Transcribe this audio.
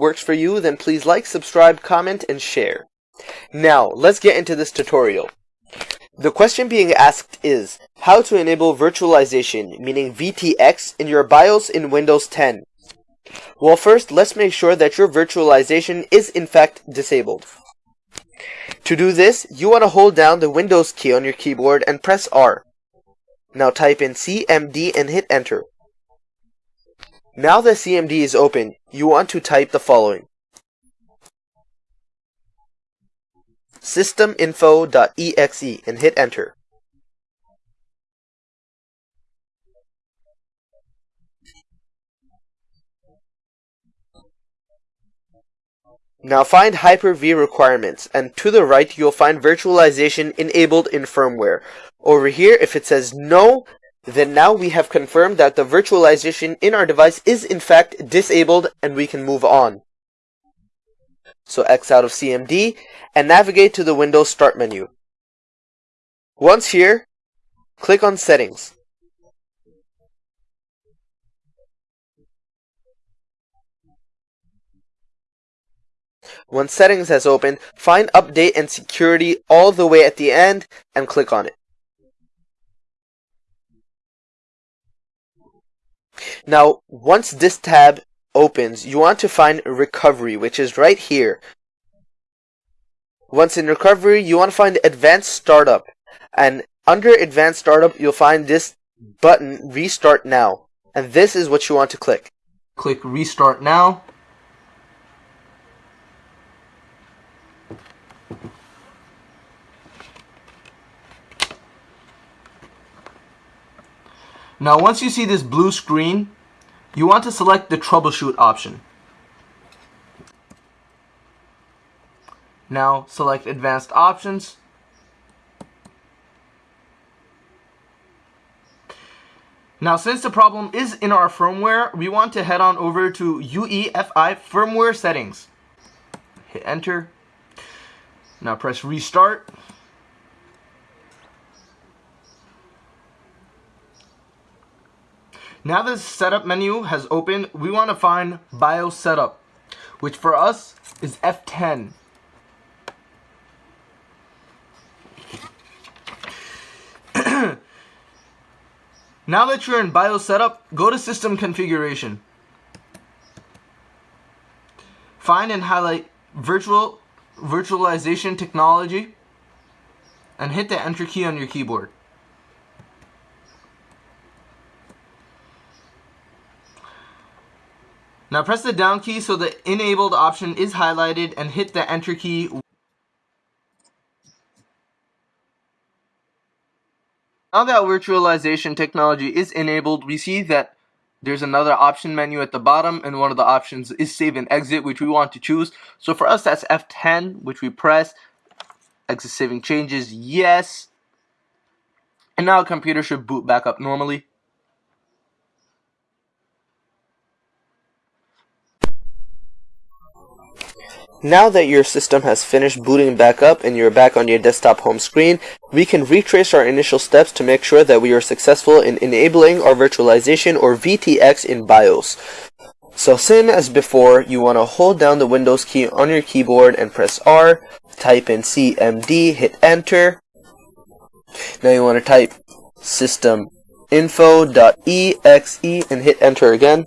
works for you, then please like, subscribe, comment, and share. Now, let's get into this tutorial. The question being asked is, how to enable virtualization, meaning VTX, in your BIOS in Windows 10. Well first, let's make sure that your virtualization is in fact disabled. To do this, you want to hold down the Windows key on your keyboard and press R. Now type in CMD and hit enter. Now that CMD is open, you want to type the following. systeminfo.exe and hit enter. Now find Hyper-V requirements, and to the right you'll find virtualization enabled in firmware. Over here, if it says no, then now we have confirmed that the virtualization in our device is in fact disabled and we can move on. So X out of CMD and navigate to the Windows Start menu. Once here, click on Settings. Once Settings has opened, find Update and Security all the way at the end and click on it. Now, once this tab opens, you want to find Recovery, which is right here. Once in Recovery, you want to find Advanced Startup. And under Advanced Startup, you'll find this button, Restart Now. And this is what you want to click. Click Restart Now. Now once you see this blue screen, you want to select the troubleshoot option. Now select advanced options. Now since the problem is in our firmware, we want to head on over to UEFI firmware settings. Hit enter. Now press restart. Now this setup menu has opened, we want to find BIOS setup, which for us is F10. now that you're in BIOS setup, go to system configuration. Find and highlight virtual virtualization technology and hit the enter key on your keyboard. Now press the down key so the enabled option is highlighted and hit the enter key. Now that virtualization technology is enabled, we see that there's another option menu at the bottom and one of the options is save and exit which we want to choose. So for us that's F10 which we press. Exit saving changes, yes. And now computer should boot back up normally. Now that your system has finished booting back up and you're back on your desktop home screen, we can retrace our initial steps to make sure that we are successful in enabling our virtualization or VTX in BIOS. So same as before, you want to hold down the Windows key on your keyboard and press R, type in CMD, hit enter. Now you want to type systeminfo.exe and hit enter again.